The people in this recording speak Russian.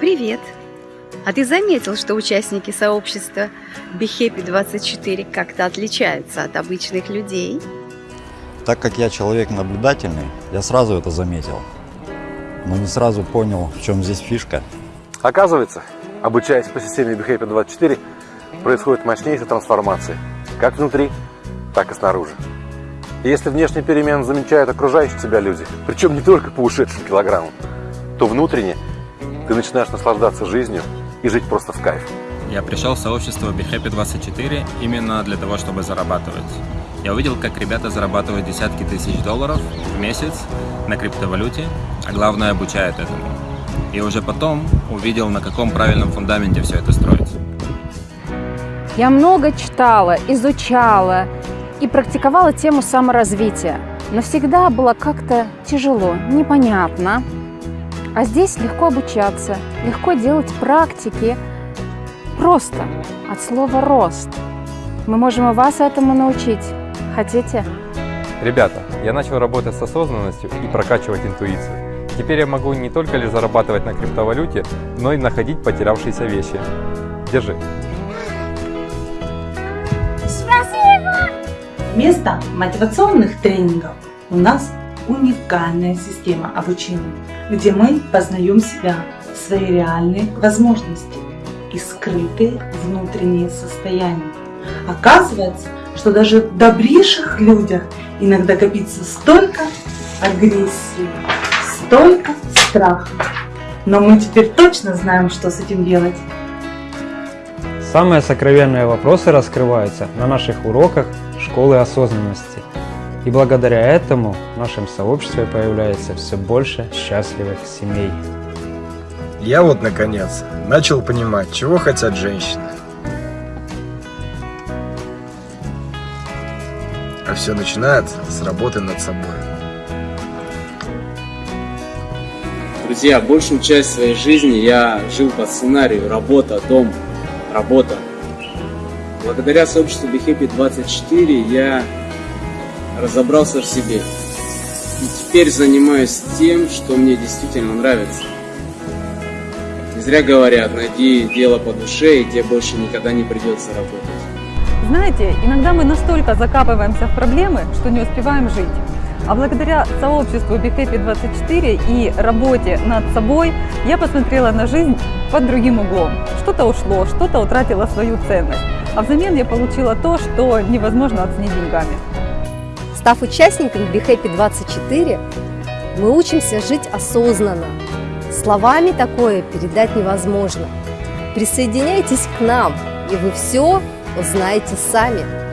Привет! А ты заметил, что участники сообщества BeHappy24 как-то отличаются от обычных людей? Так как я человек наблюдательный, я сразу это заметил. Но не сразу понял, в чем здесь фишка. Оказывается, обучаясь по системе BeHappy24, происходит мощнейшая трансформация. Как внутри, так и снаружи. И если внешние перемены замечают окружающие тебя люди, причем не только по ушедшим килограммам, то внутренне ты начинаешь наслаждаться жизнью и жить просто в кайф. Я пришел в сообщество BeHappy24 именно для того, чтобы зарабатывать. Я увидел, как ребята зарабатывают десятки тысяч долларов в месяц на криптовалюте, а главное обучают этому. И уже потом увидел, на каком правильном фундаменте все это строится. Я много читала, изучала и практиковала тему саморазвития, но всегда было как-то тяжело, непонятно. А здесь легко обучаться, легко делать практики. Просто от слова «рост». Мы можем и вас этому научить. Хотите? Ребята, я начал работать с осознанностью и прокачивать интуицию. Теперь я могу не только лишь зарабатывать на криптовалюте, но и находить потерявшиеся вещи. Держи. Вместо мотивационных тренингов у нас уникальная система обучения, где мы познаем себя, свои реальные возможности и скрытые внутренние состояния. Оказывается, что даже в добрейших людях иногда копится столько агрессии, столько страха. Но мы теперь точно знаем, что с этим делать. Самые сокровенные вопросы раскрываются на наших уроках школы осознанности. И благодаря этому в нашем сообществе появляется все больше счастливых семей. Я вот, наконец, начал понимать, чего хотят женщины. А все начинается с работы над собой. Друзья, большую часть своей жизни я жил по сценарию работа, дом, работа. Благодаря сообществу BeHappy 24 я разобрался в себе. И теперь занимаюсь тем, что мне действительно нравится. Не зря говорят, найди дело по душе, и тебе больше никогда не придется работать. Знаете, иногда мы настолько закапываемся в проблемы, что не успеваем жить. А благодаря сообществу BeHappy24 и работе над собой я посмотрела на жизнь под другим углом. Что-то ушло, что-то утратило свою ценность. А взамен я получила то, что невозможно оценить деньгами. Став участником BeHappy24, мы учимся жить осознанно. Словами такое передать невозможно. Присоединяйтесь к нам, и вы все узнаете сами.